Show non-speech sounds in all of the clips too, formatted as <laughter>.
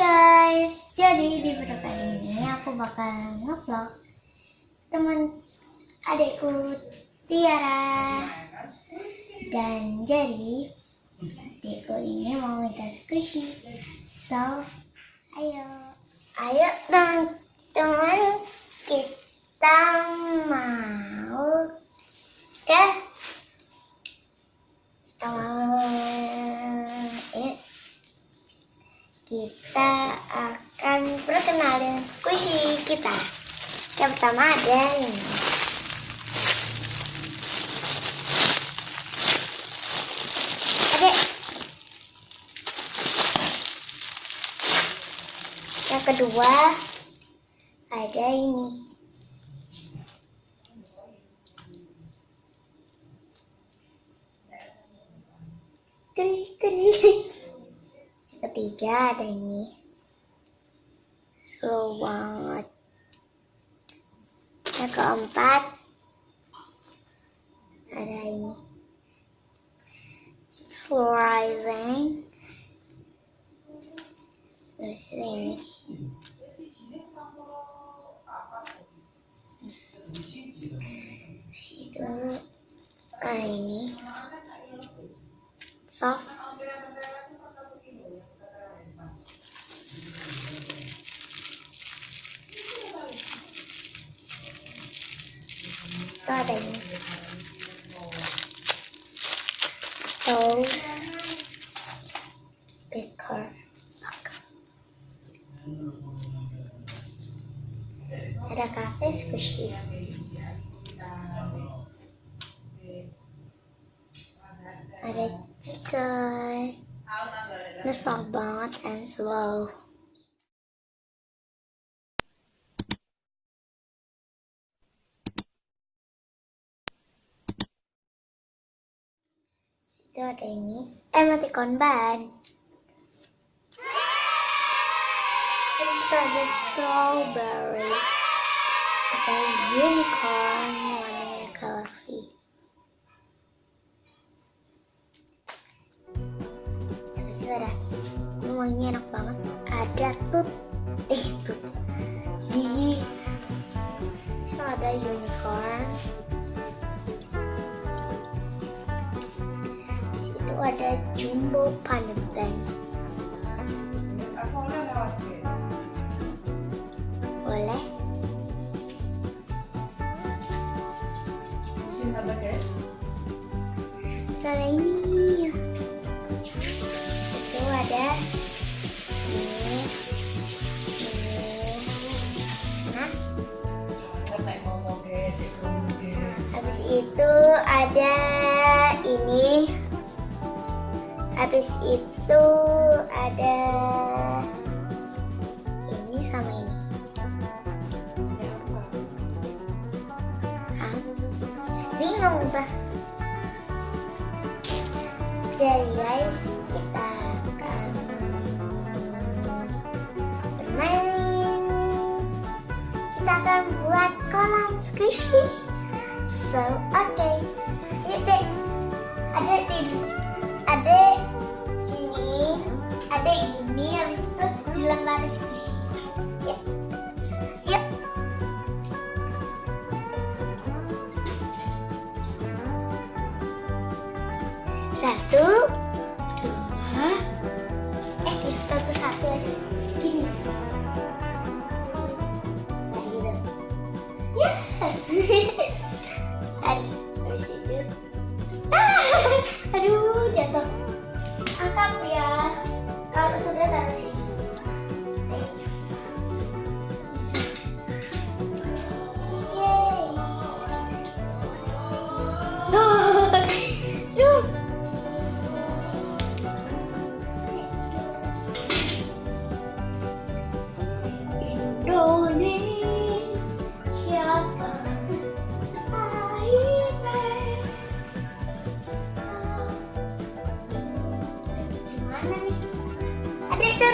guys, jadi di video kali ini aku bakal ngevlog teman adikku Tiara. Dan jadi adikku ini mau minta squishy so ayo. Ayo teman-teman. Kita mau ke kita mau kita akan perkenalin squishy kita. Yang pertama ada ini. Adek. Yang kedua ada ini. Keri, keri <laughs> ketiga ada ini slow banget yang keempat ada ini slow rising terus ini itu ada ini soft itu ada ini Rose Baker ada cafe squishy ada chicken ini soft banget and slow itu ada ini. Emoticon ban terus itu ada strawberry. Ada unicorn itu ada jumbo pandan boleh? Ada ini. Itu ada. Ini habis itu ada ini habis itu ada ini sama ini Hah? bingung bah jadi guys satu. Dua eh satu satu aja. Gini. Nah gitu. Ya. Ah, <laughs> aduh <laughs>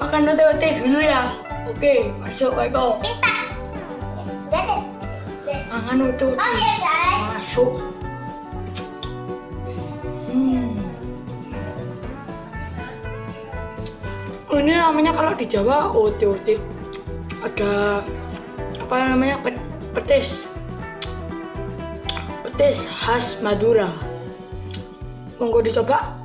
makan ote-ote dulu ya. Oke, masuk Eko. Minta. Makan guys. Masuk. Hmm. Ini namanya kalau di Jawa ote-ote. Ada apa namanya Pe- petis. Petis khas Madura. Monggo dicoba.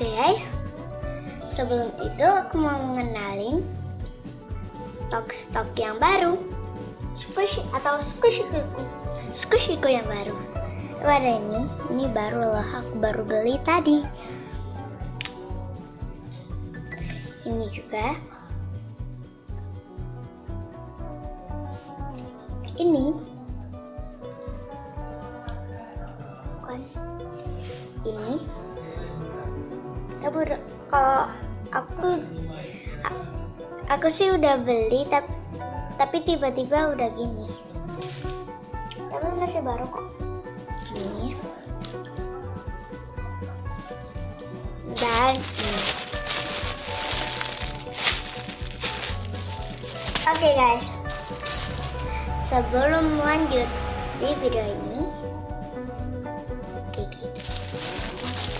Oke guys, sebelum itu aku mau mengenalin stok-stok yang baru, squishy atau squishyku, squishyku yang baru. Ada ini, ini baru loh, aku baru beli tadi. Ini juga. Ini. Udah- kalau aku aku sih udah beli tapi tapi tiba-tiba udah gini. Tapi masih baru kok. Ini dan ini. Oke guys. Sebelum lanjut di video ini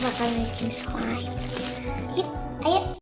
bakal bikin slide Yuk, ayo